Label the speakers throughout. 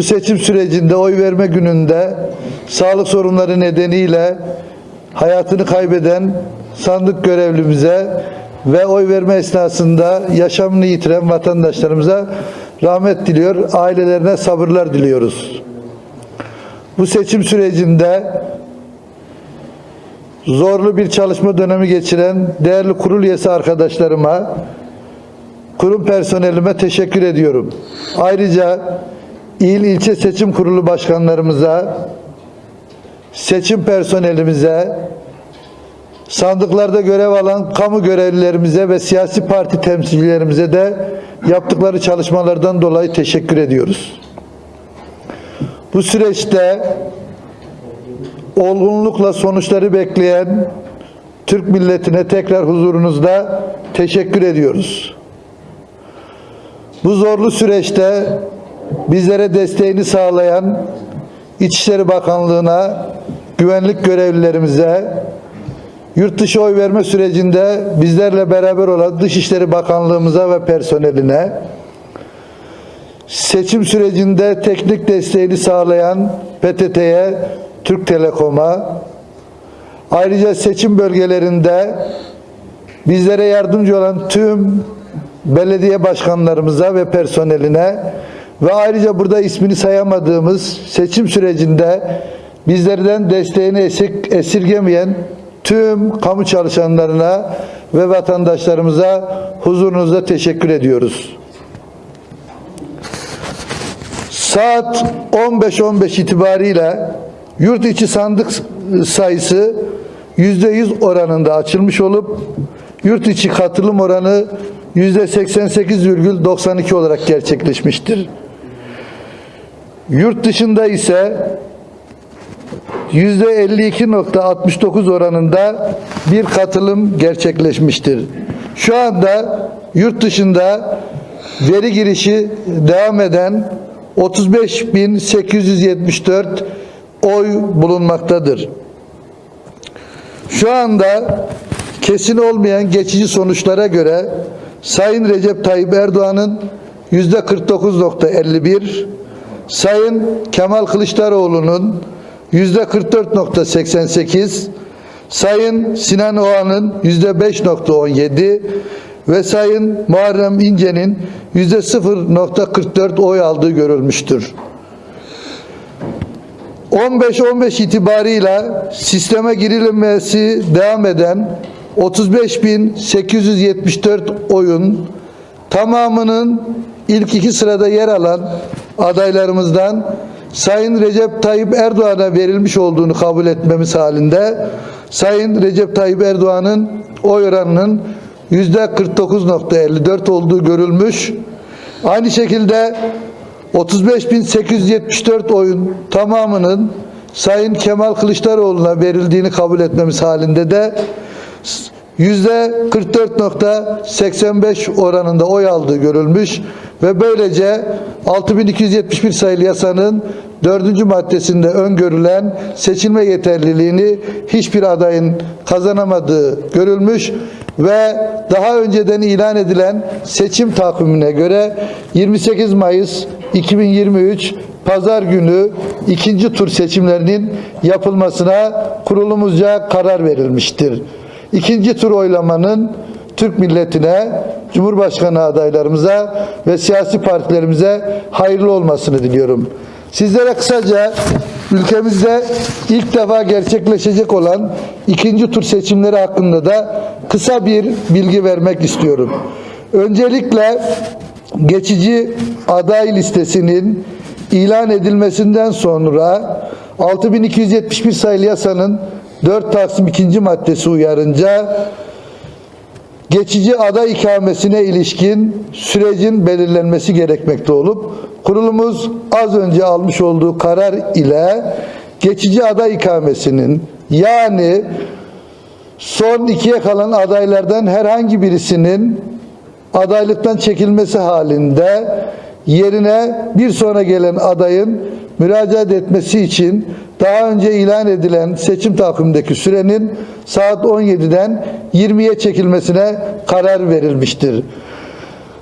Speaker 1: Bu seçim sürecinde oy verme gününde sağlık sorunları nedeniyle hayatını kaybeden sandık görevlimize ve oy verme esnasında yaşamını yitiren vatandaşlarımıza rahmet diliyor, ailelerine sabırlar diliyoruz. Bu seçim sürecinde zorlu bir çalışma dönemi geçiren değerli kurul üyesi arkadaşlarıma, kurum personelime teşekkür ediyorum. Ayrıca il ilçe seçim kurulu başkanlarımıza, seçim personelimize, sandıklarda görev alan kamu görevlilerimize ve siyasi parti temsilcilerimize de yaptıkları çalışmalardan dolayı teşekkür ediyoruz. Bu süreçte olgunlukla sonuçları bekleyen Türk milletine tekrar huzurunuzda teşekkür ediyoruz. Bu zorlu süreçte bizlere desteğini sağlayan İçişleri Bakanlığı'na, güvenlik görevlilerimize, yurt dışı oy verme sürecinde bizlerle beraber olan Dışişleri Bakanlığımıza ve personeline, seçim sürecinde teknik desteğini sağlayan PTT'ye, Türk Telekom'a, ayrıca seçim bölgelerinde bizlere yardımcı olan tüm belediye başkanlarımıza ve personeline ve ayrıca burada ismini sayamadığımız seçim sürecinde bizlerden desteğini esir- esirgemeyen tüm kamu çalışanlarına ve vatandaşlarımıza huzurunuzda teşekkür ediyoruz. Saat 15.15 itibariyle yurt içi sandık sayısı %100 oranında açılmış olup yurt içi katılım oranı %88,92 olarak gerçekleşmiştir. Yurt dışında ise %52.69 oranında bir katılım gerçekleşmiştir. Şu anda yurt dışında veri girişi devam eden 35.874 oy bulunmaktadır. Şu anda kesin olmayan geçici sonuçlara göre Sayın Recep Tayyip Erdoğan'ın yüzde 49.51, Sayın Kemal Kılıçdaroğlu'nun yüzde 44.88, Sayın Sinan Oğan'ın yüzde 5.17 ve Sayın Muharrem İnce'nin yüzde 0.44 oy aldığı görülmüştür. 15-15 itibarıyla sisteme girilmesi devam eden 35.874 oyun tamamının ilk iki sırada yer alan adaylarımızdan Sayın Recep Tayyip Erdoğan'a verilmiş olduğunu kabul etmemiz halinde Sayın Recep Tayyip Erdoğan'ın oy oranının yüzde 49.54 olduğu görülmüş. Aynı şekilde 35.874 oyun tamamının Sayın Kemal Kılıçdaroğlu'na verildiğini kabul etmemiz halinde de yüzde 44.85 oranında oy aldığı görülmüş ve böylece 6271 sayılı yasanın dördüncü maddesinde öngörülen seçilme yeterliliğini hiçbir adayın kazanamadığı görülmüş ve daha önceden ilan edilen seçim takvimine göre 28 Mayıs 2023 Pazar günü ikinci tur seçimlerinin yapılmasına kurulumuzca karar verilmiştir. İkinci tur oylamanın Türk milletine, Cumhurbaşkanı adaylarımıza ve siyasi partilerimize hayırlı olmasını diliyorum. Sizlere kısaca ülkemizde ilk defa gerçekleşecek olan ikinci tur seçimleri hakkında da kısa bir bilgi vermek istiyorum. Öncelikle geçici aday listesinin ilan edilmesinden sonra 6271 sayılı yasanın 4 Taksim 2. maddesi uyarınca geçici aday ikamesine ilişkin sürecin belirlenmesi gerekmekte olup kurulumuz az önce almış olduğu karar ile geçici aday ikamesinin yani son ikiye kalan adaylardan herhangi birisinin adaylıktan çekilmesi halinde yerine bir sonra gelen adayın müracaat etmesi için daha önce ilan edilen seçim takvimindeki sürenin saat 17'den 20'ye çekilmesine karar verilmiştir.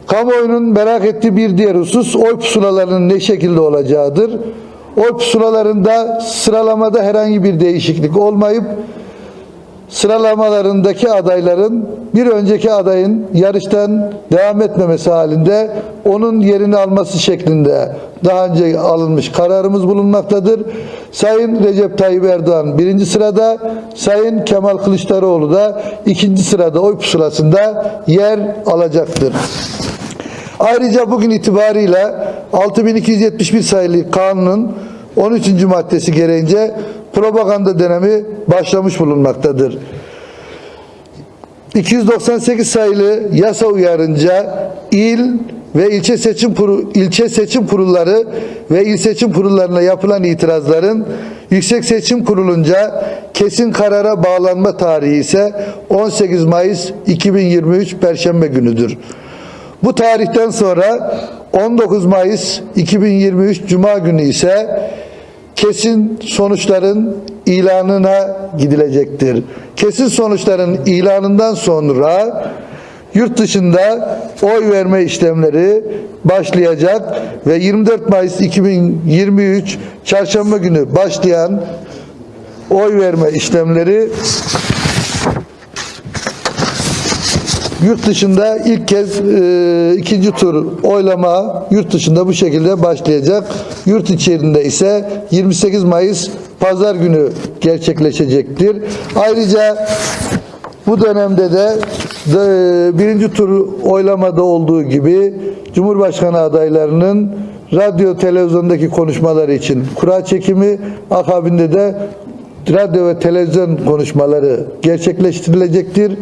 Speaker 1: Kamuoyunun merak ettiği bir diğer husus oy pusulalarının ne şekilde olacağıdır. Oy pusulalarında sıralamada herhangi bir değişiklik olmayıp sıralamalarındaki adayların bir önceki adayın yarıştan devam etmemesi halinde onun yerini alması şeklinde daha önce alınmış kararımız bulunmaktadır. Sayın Recep Tayyip Erdoğan birinci sırada, Sayın Kemal Kılıçdaroğlu da ikinci sırada oy pusulasında yer alacaktır. Ayrıca bugün itibariyle 6271 sayılı kanunun 13. maddesi gereğince propaganda dönemi başlamış bulunmaktadır. 298 sayılı yasa uyarınca il ve ilçe seçim kuru, ilçe seçim kurulları ve il seçim kurullarına yapılan itirazların Yüksek Seçim Kurulunca kesin karara bağlanma tarihi ise 18 Mayıs 2023 Perşembe günüdür. Bu tarihten sonra 19 Mayıs 2023 Cuma günü ise kesin sonuçların ilanına gidilecektir. Kesin sonuçların ilanından sonra yurt dışında oy verme işlemleri başlayacak ve 24 Mayıs 2023 Çarşamba günü başlayan oy verme işlemleri Yurt dışında ilk kez e, ikinci tur oylama yurt dışında bu şekilde başlayacak. Yurt içerisinde ise 28 Mayıs pazar günü gerçekleşecektir. Ayrıca bu dönemde de, de birinci tur oylamada olduğu gibi Cumhurbaşkanı adaylarının radyo televizyondaki konuşmaları için kura çekimi akabinde de radyo ve televizyon konuşmaları gerçekleştirilecektir.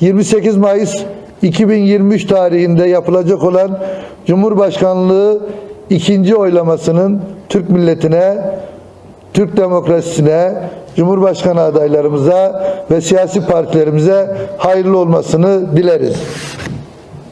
Speaker 1: 28 Mayıs 2023 tarihinde yapılacak olan Cumhurbaşkanlığı ikinci oylamasının Türk milletine, Türk demokrasisine, Cumhurbaşkanı adaylarımıza ve siyasi partilerimize hayırlı olmasını dileriz.